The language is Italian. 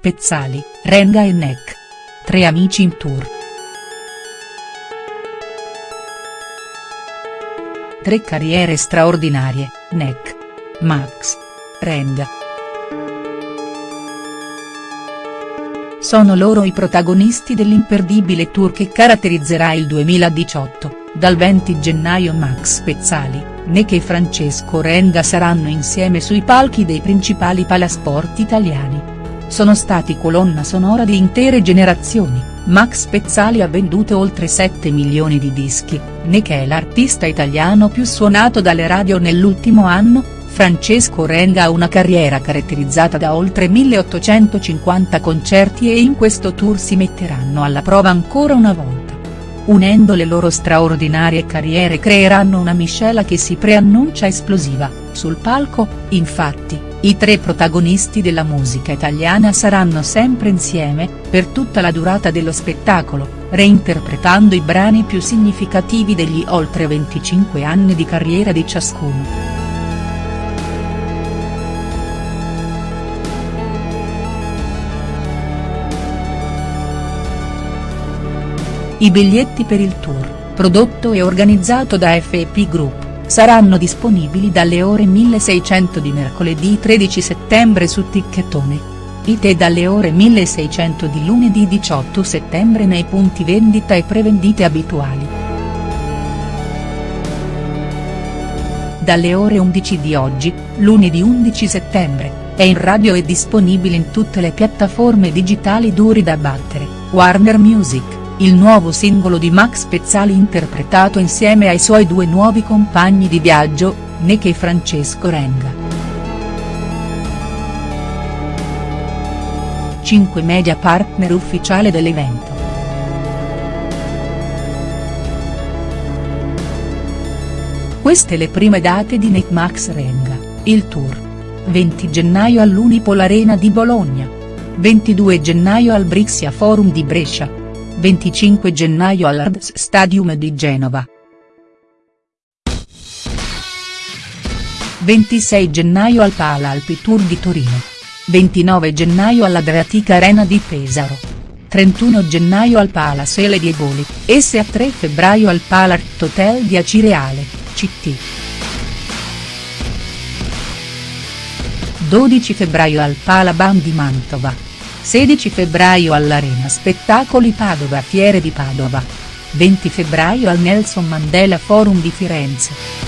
Pezzali, Renga e Neck. Tre amici in tour. Tre carriere straordinarie, Neck. Max. Renga. Sono loro i protagonisti dell'imperdibile tour che caratterizzerà il 2018, dal 20 gennaio Max Pezzali, Neck e Francesco Renga saranno insieme sui palchi dei principali palasport italiani. Sono stati colonna sonora di intere generazioni, Max Pezzali ha venduto oltre 7 milioni di dischi, Neck è l'artista italiano più suonato dalle radio nell'ultimo anno, Francesco Renga ha una carriera caratterizzata da oltre 1850 concerti e in questo tour si metteranno alla prova ancora una volta. Unendo le loro straordinarie carriere creeranno una miscela che si preannuncia esplosiva, sul palco, infatti, i tre protagonisti della musica italiana saranno sempre insieme, per tutta la durata dello spettacolo, reinterpretando i brani più significativi degli oltre 25 anni di carriera di ciascuno. I biglietti per il tour, prodotto e organizzato da FEP Group, saranno disponibili dalle ore 1600 di mercoledì 13 settembre su Ticchettone. It e dalle ore 1600 di lunedì 18 settembre nei punti vendita e prevendite abituali. Dalle ore 11 di oggi, lunedì 11 settembre, è in radio e disponibile in tutte le piattaforme digitali duri da battere, Warner Music il nuovo singolo di Max Pezzali interpretato insieme ai suoi due nuovi compagni di viaggio, Neck e Francesco Renga. 5 media partner ufficiale dell'evento. Queste le prime date di Neck Max Renga, il tour. 20 gennaio all'Unipol Arena di Bologna. 22 gennaio al Brixia Forum di Brescia. 25 gennaio all'Ards Stadium di Genova. 26 gennaio al Pala Alpi Tour di Torino. 29 gennaio all'Adriatica Arena di Pesaro. 31 gennaio al Pala Sele di Eboli, e 3 febbraio al Palart Hotel di Acireale, CT. 12 febbraio al Pala Bam di Mantova. 16 febbraio all'Arena Spettacoli Padova Fiere di Padova. 20 febbraio al Nelson Mandela Forum di Firenze.